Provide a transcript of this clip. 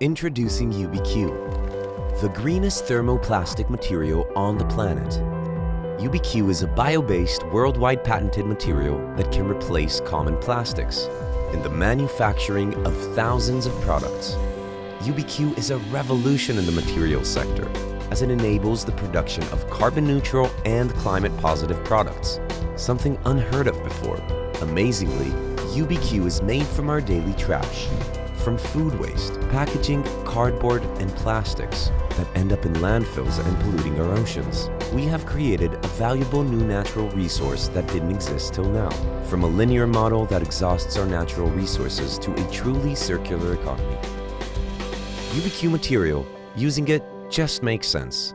Introducing UBQ, the greenest thermoplastic material on the planet. UBQ is a bio-based, worldwide patented material that can replace common plastics in the manufacturing of thousands of products. UBQ is a revolution in the materials sector as it enables the production of carbon neutral and climate positive products, something unheard of before. Amazingly, UBQ is made from our daily trash, from food waste, packaging, cardboard, and plastics that end up in landfills and polluting our oceans. We have created a valuable new natural resource that didn't exist till now. From a linear model that exhausts our natural resources to a truly circular economy. UBQ material, using it just makes sense.